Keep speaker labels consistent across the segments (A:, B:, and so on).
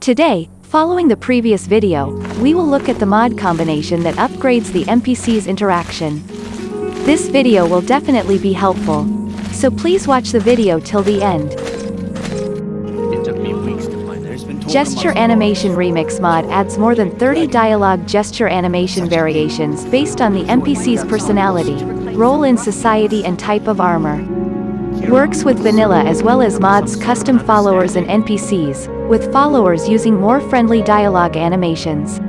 A: Today, following the previous video, we will look at the mod combination that upgrades the NPC's interaction. This video will definitely be helpful. So please watch the video till the end. Gesture Animation Remix mod adds more than 30 dialogue gesture animation variations based on the NPC's personality, role in society and type of armor. Works with vanilla as well as mods custom followers and NPCs, with followers using more friendly dialogue animations.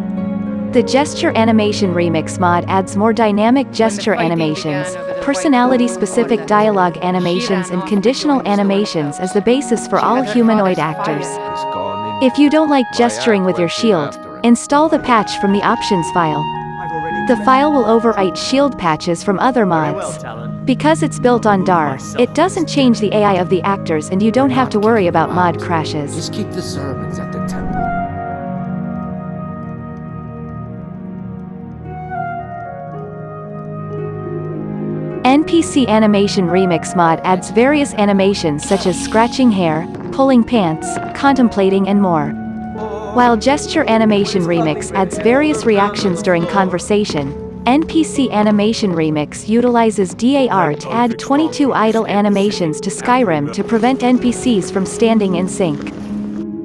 A: The Gesture Animation Remix mod adds more dynamic gesture animations, personality-specific dialogue animations and conditional animations as the basis for all humanoid actors. If you don't like gesturing with your shield, install the patch from the options file. The file will overwrite shield patches from other mods. Because it's built on DAR, it doesn't change the AI of the actors and you don't have to worry about mod crashes.
B: Just keep the servants at the temple.
A: NPC Animation Remix mod adds various animations such as scratching hair, pulling pants, contemplating and more. While Gesture Animation Remix adds various reactions during conversation, NPC Animation Remix utilizes DAR to add 22 idle animations to Skyrim to prevent NPCs from standing in sync.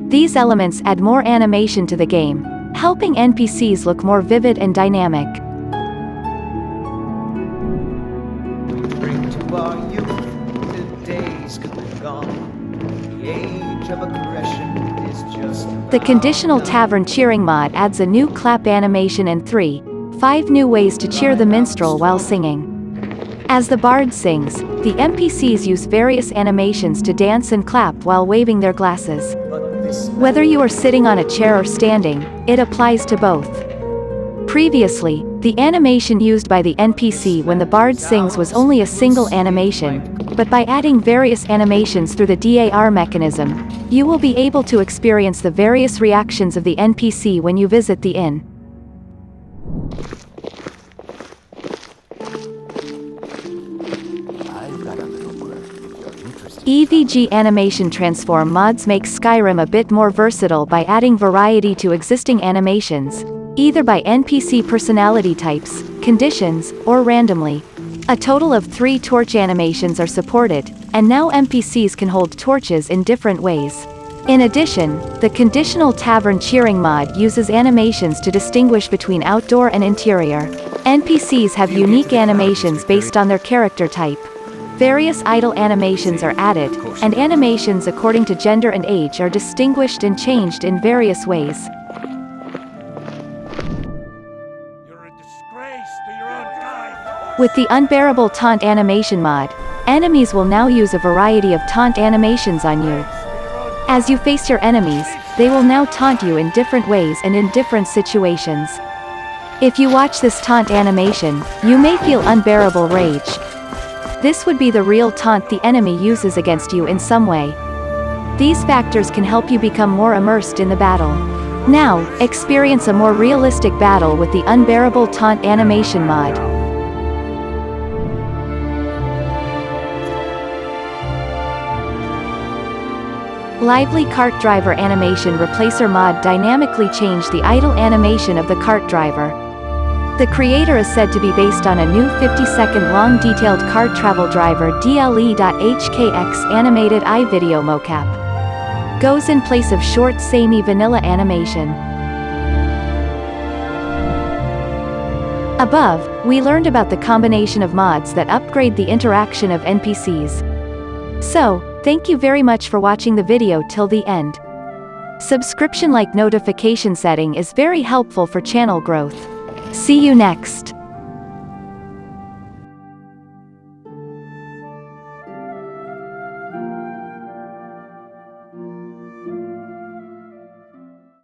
A: These elements add more animation to the game, helping NPCs look more vivid and dynamic.
C: bring to our youth the days come and gone. The age of aggression is just
A: The Conditional Tavern Cheering mod adds a new clap animation and three, five new ways to cheer the minstrel while singing. As the bard sings, the NPCs use various animations to dance and clap while waving their glasses. Whether you are sitting on a chair or standing, it applies to both. Previously, the animation used by the NPC when the bard sings was only a single animation, but by adding various animations through the DAR mechanism, you will be able to experience the various reactions of the NPC when you visit the inn. EVG Animation Transform mods make Skyrim a bit more versatile by adding variety to existing animations, either by NPC personality types, conditions, or randomly. A total of three torch animations are supported, and now NPCs can hold torches in different ways. In addition, the Conditional Tavern Cheering mod uses animations to distinguish between outdoor and interior. NPCs have unique animations based on their character type. Various idle animations are added, and animations according to gender and age are distinguished and changed in various ways.
D: You're a disgrace to your own kind.
A: With the Unbearable Taunt Animation mod, enemies will now use a variety of taunt animations on you. As you face your enemies, they will now taunt you in different ways and in different situations. If you watch this taunt animation, you may feel unbearable rage. This would be the real taunt the enemy uses against you in some way. These factors can help you become more immersed in the battle. Now, experience a more realistic battle with the Unbearable Taunt Animation mod. Lively Cart Driver Animation Replacer mod dynamically changed the idle animation of the cart driver. The creator is said to be based on a new 50-second long detailed cart travel driver DLE.HKX animated iVideo mocap. Goes in place of short samey vanilla animation. Above, we learned about the combination of mods that upgrade the interaction of NPCs. So, thank you very much for watching the video till the end. Subscription like notification setting is very helpful for channel growth. See you next.